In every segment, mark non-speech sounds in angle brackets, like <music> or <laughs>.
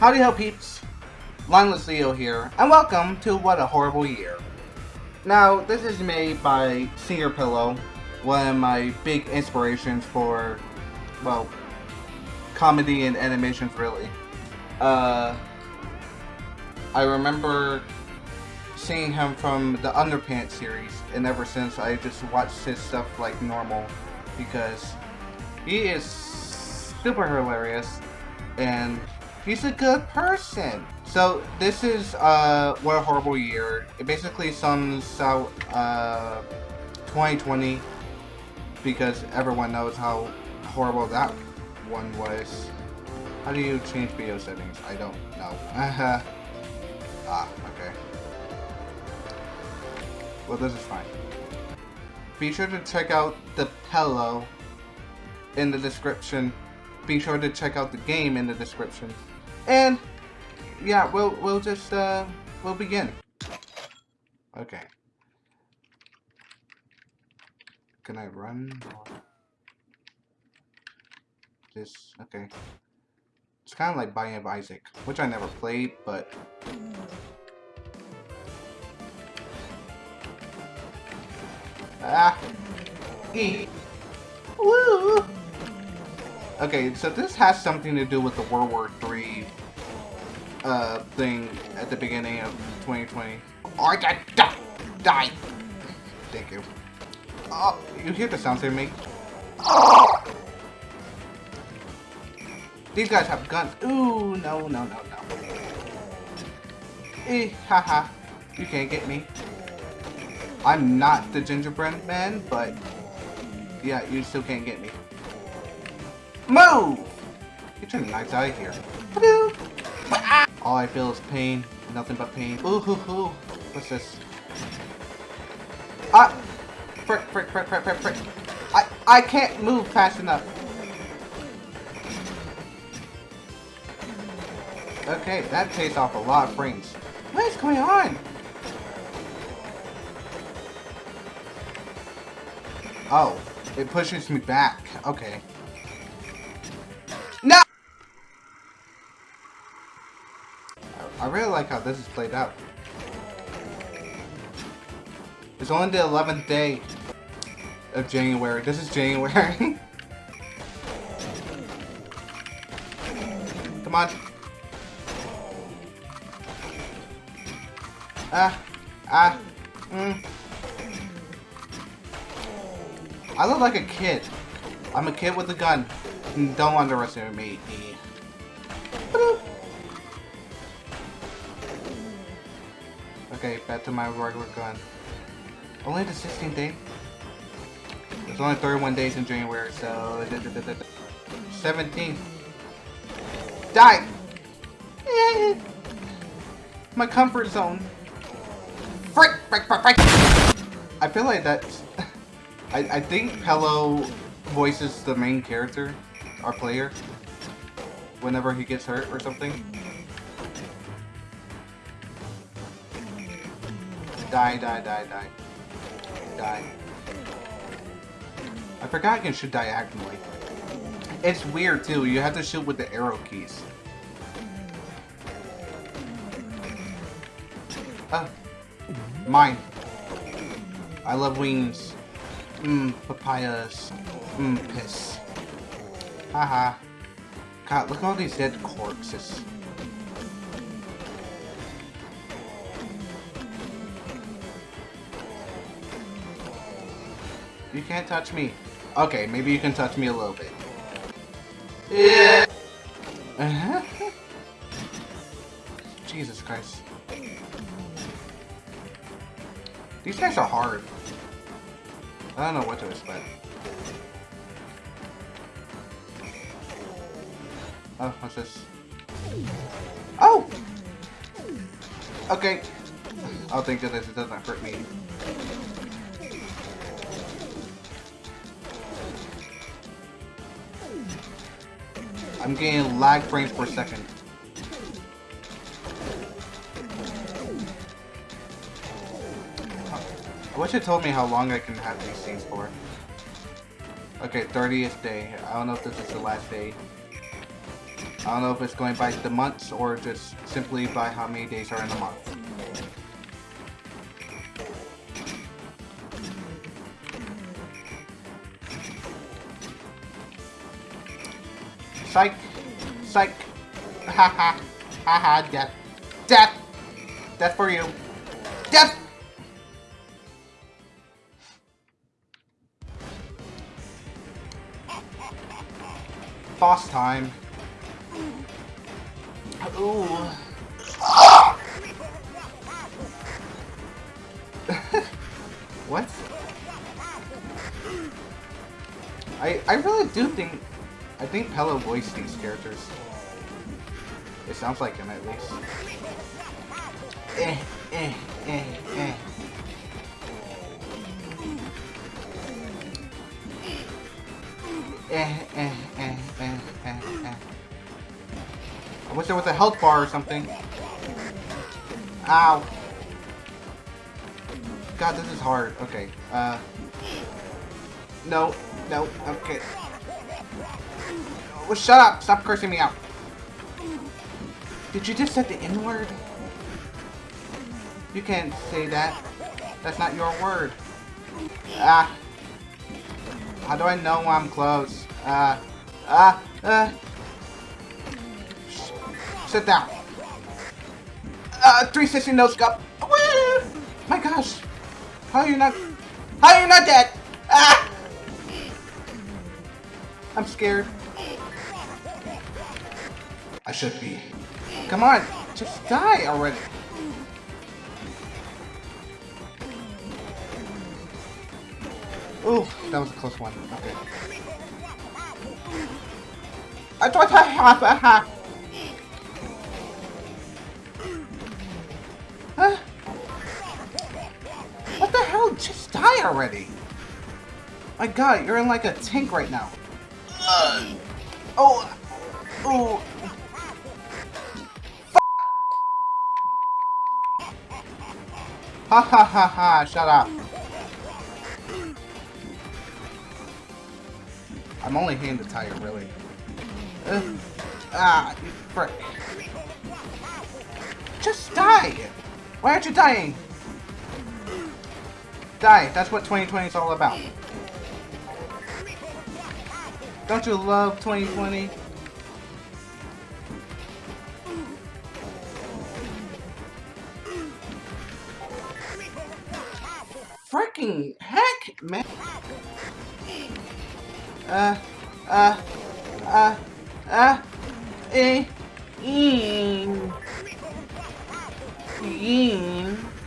Howdy ho peeps, Lineless Leo here, and welcome to What a Horrible Year. Now, this is made by Señor Pelo, one of my big inspirations for, well, comedy and animations really. Uh, I remember seeing him from the Underpants series, and ever since I just watched his stuff like normal, because he is super hilarious, and he's a good person. So this is uh, what a horrible year. It basically sums out uh, 2020 because everyone knows how horrible that one was. How do you change video settings? I don't know. <laughs> ah, okay. Well, this is fine. Be sure to check out the pillow in the description. Be sure to check out the game in the description. And yeah, we'll we'll just uh we'll begin. Okay. Can I run? This okay. It's kind of like Binding of Isaac, which I never played, but ah, e, woo. Okay, so this has something to do with the World War III uh, thing at the beginning of 2020. I got die. Thank you. Oh, you hear the sounds they make? Oh! These guys have guns. Ooh, no, no, no, no. Eh, haha. You can't get me. I'm not the gingerbread man, but yeah, you still can't get me. Move! Your knives out of here. All I feel is pain. Nothing but pain. Ooh hoo hoo. What's this? Ah! Frick, frick, frick, frick, frick, frick. I, I can't move fast enough. Okay, that takes off a lot of frames. What is going on? Oh, it pushes me back. Okay. Really like how this is played out. It's only the 11th day of January. This is January. <laughs> Come on. Ah. Ah. Mm. I look like a kid. I'm a kid with a gun. Don't underestimate me. Okay, back to my regular gun. Only the 16th day? There's only 31 days in January, so... 17. Die! <laughs> My comfort zone. Frick, frick, frick, frick! I feel like that's... <laughs> I, I think Pelo voices the main character, our player, whenever he gets hurt or something. Die, die, die, die. Die. I forgot I can shoot diagonally. It's weird too, you have to shoot with the arrow keys. Ah. Mine. I love wings. Mmm, papayas. Mmm, piss. Haha. God, look at all these dead corpses. You can't touch me. Okay, maybe you can touch me a little bit. Yeah. Uh-huh. <laughs> Jesus Christ. These guys are hard. I don't know what to expect. Oh, what's this? Oh! Okay. I'll think of this, it doesn't hurt me. I'm getting lag frames per second. I wish it told me how long I can have these scenes for. Okay, 30th day. I don't know if this is the last day. I don't know if it's going by the months or just simply by how many days are in a month. Psych! Psych! Ha ha! Ha ha! Death! Death! Death for you! Death! Boss time. Ooh. <laughs> what? I I really do think I think Pelo voiced these characters. It sounds like him at least. Eh, eh, eh. Eh, eh, eh, eh, eh, eh. I wish there was a health bar or something. Ow. God, this is hard. Okay. Uh. No. No. Okay. Well, shut up. Stop cursing me out. Did you just say the N-word? You can't say that. That's not your word. Ah. How do I know I'm close? Ah. Uh, uh. Sit down. Uh, 360 no scope. My gosh. How are you not... How are you not dead? Ah! I'm scared. I should be. Come on. Just die already. Ooh, that was a close one. Okay. I thought I have a. Huh? What the hell? Just die already. My god, you're in like a tank right now. Uh, oh. Oh. Ha ha ha ha, shut up. I'm only hitting the tire, really. Uh, ah, you frick. Just die! Why aren't you dying? Die, that's what 2020 is all about. Don't you love 2020? Freaking heck, man! Uh, uh, uh, uh, eh, in, in.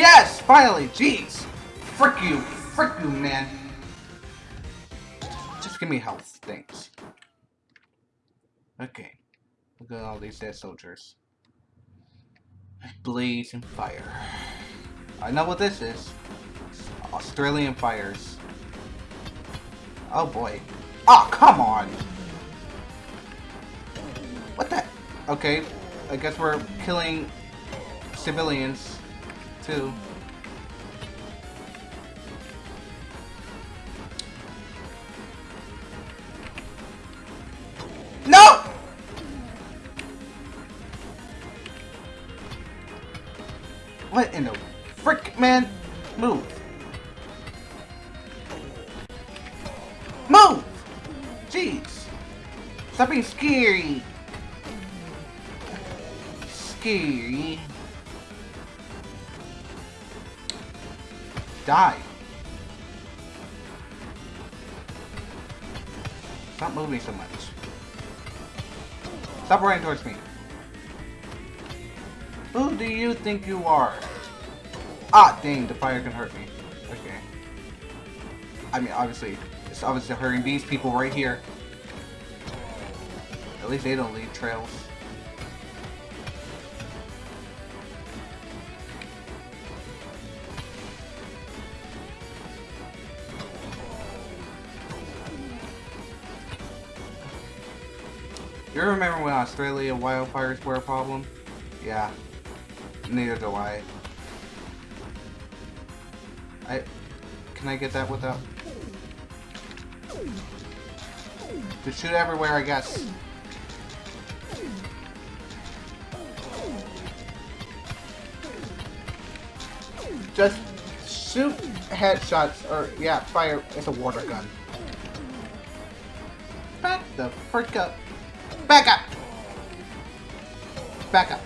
Yes! Finally! Jeez! Frick you! Frick you, man! Just give me health. Thanks. Okay. Look at all these dead soldiers. Blaze and fire. I know what this is. Australian fires. Oh boy. Oh, come on! What the? Okay, I guess we're killing civilians, too. No! What in the frick, man? Move. Move! Jeez. Stop being scary. Scary. Die. Stop moving so much. Stop running towards me. Who do you think you are? Ah, dang, the fire can hurt me. Okay. I mean, obviously, it's obviously hurting these people right here. At least they don't leave trails. You remember when Australia wildfires were a problem? Yeah. Neither do I. I... Can I get that without... To shoot everywhere, I guess. Just shoot headshots, or yeah, fire. It's a water gun. Back the frick up. Back up! Back up.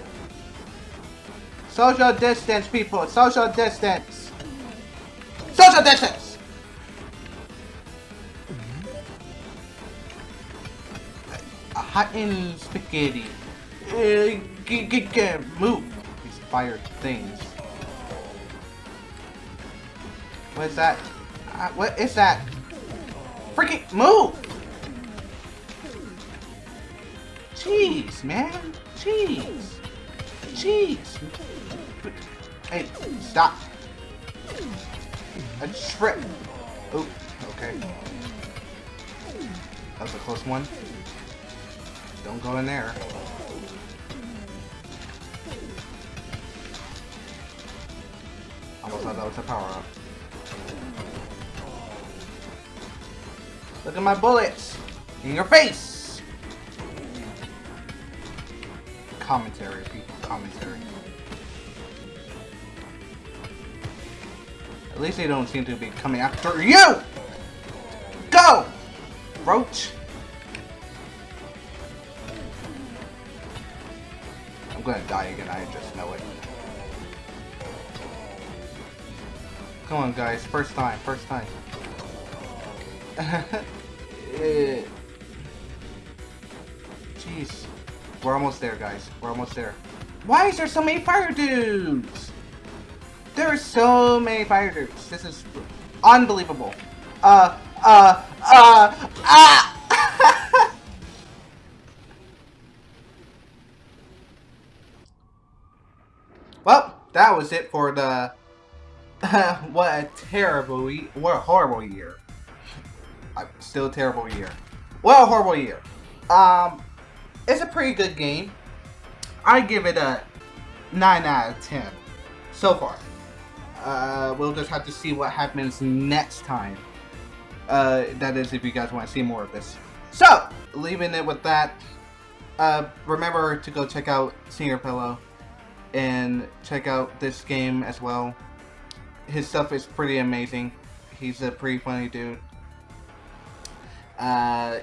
Social distance, people. Social distance. Social distance! Hot and spaghetti. Uh, get, get, get, move. These fire things. What is that? Uh, what is that? Freaking move! Jeez, man. Jeez. Jeez. Hey, stop. A trip. Oh, okay. That was a close one. Don't go in there. Almost thought that was a power-up. Look at my bullets! In your face! Commentary, people. Commentary. At least they don't seem to be coming after you! Go! Roach! I'm gonna die again, I just know it. Come on guys, first time, first time. <laughs> Jeez. We're almost there, guys. We're almost there. Why is there so many fire dudes? There are so many fire dudes. This is unbelievable. Uh, uh, uh, ah! <laughs> well, that was it for the... <laughs> what a terrible, what a horrible year still a terrible year. What a horrible year. Um, it's a pretty good game. I give it a 9 out of 10 so far. Uh, we'll just have to see what happens next time. Uh, that is if you guys want to see more of this. So, leaving it with that, uh, remember to go check out Señor Pelo and check out this game as well. His stuff is pretty amazing. He's a pretty funny dude. Uh,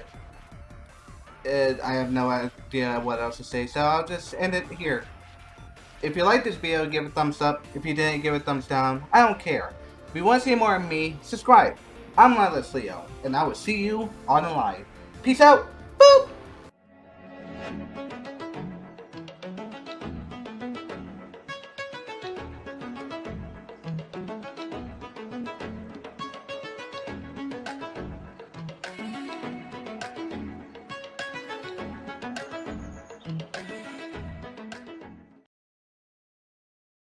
I have no idea what else to say, so I'll just end it here. If you liked this video, give it a thumbs up. If you didn't, give it a thumbs down. I don't care. If you want to see more of me, subscribe. I'm Mindless Leo, and I will see you on the live. Peace out. Boop!